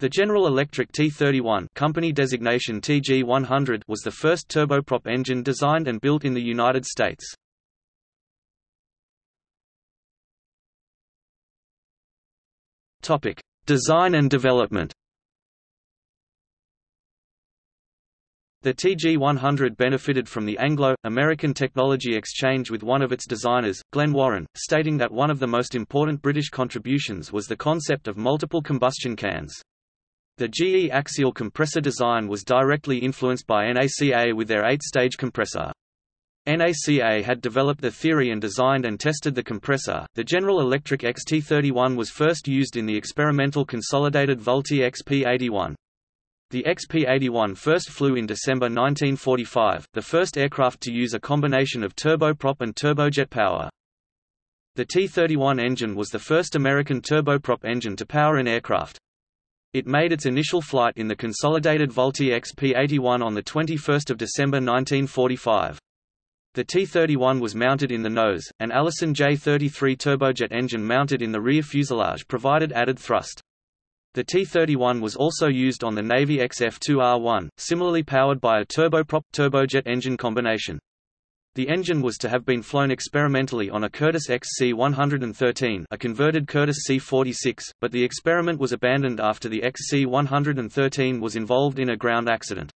The General Electric T-31 company designation TG-100 was the first turboprop engine designed and built in the United States. Topic: Design and development. The TG-100 benefited from the Anglo-American technology exchange with one of its designers, Glen Warren, stating that one of the most important British contributions was the concept of multiple combustion cans. The GE axial compressor design was directly influenced by NACA with their eight-stage compressor. NACA had developed the theory and designed and tested the compressor. The General Electric XT31 was first used in the experimental consolidated Vultee XP81. The XP-81 first flew in December 1945, the first aircraft to use a combination of turboprop and turbojet power. The T-31 engine was the first American turboprop engine to power an aircraft. It made its initial flight in the consolidated Vultee XP-81 on 21 December 1945. The T-31 was mounted in the nose, an Allison J-33 turbojet engine mounted in the rear fuselage provided added thrust. The T-31 was also used on the Navy XF-2R1, similarly powered by a turboprop-turbojet engine combination. The engine was to have been flown experimentally on a Curtiss XC-113 a converted Curtiss C-46, but the experiment was abandoned after the XC-113 was involved in a ground accident.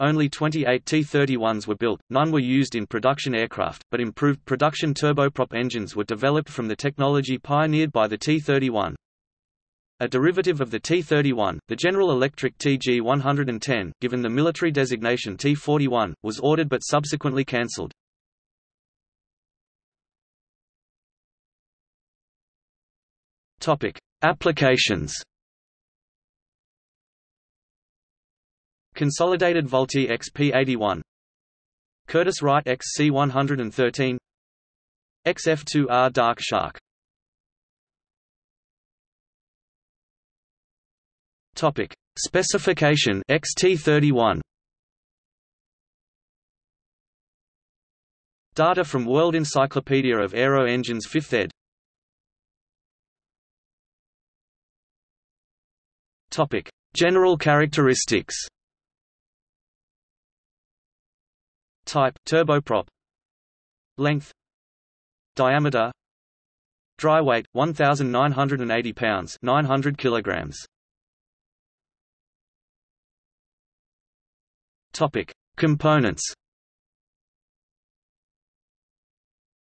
Only 28 T-31s were built, none were used in production aircraft, but improved production turboprop engines were developed from the technology pioneered by the T-31. A derivative of the T-31, the General Electric TG-110, given the military designation T-41, was ordered but subsequently cancelled. Applications. Consolidated Vultee XP-81 Curtiss Wright XC-113 XF-2R Dark Shark Topic: Specification XT31. Data from World Encyclopedia of Aero Engines 5th ed. Topic: General characteristics. Type: turboprop. Length. Diameter. Dry weight 1980 pounds, 900 kilograms. Topic: Components.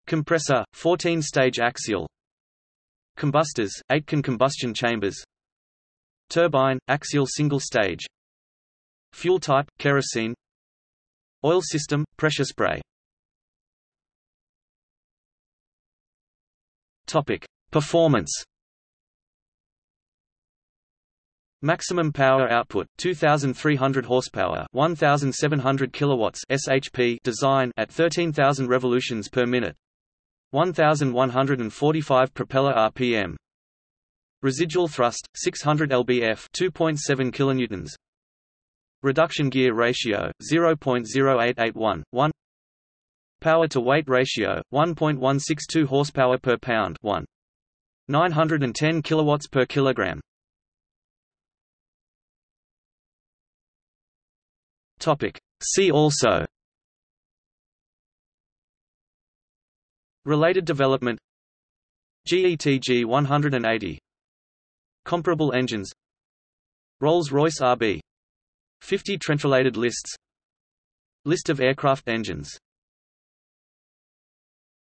Compressor, 14-stage axial. Combustors, 8-can combustion chambers. Turbine, axial single-stage. Fuel type, kerosene. Oil system, pressure spray. Topic: Performance. Maximum power output 2300 horsepower 1700 kilowatts SHP design at 13000 revolutions per minute 1145 propeller rpm Residual thrust 600 lbf 2.7 kilonewtons. Reduction gear ratio 0.0881 1 Power to weight ratio 1.162 horsepower per pound 1 910 kilowatts per kilogram Topic. See also. Related development. GETG 180 Comparable engines. Rolls-Royce RB 50 Trent-related lists. List of aircraft engines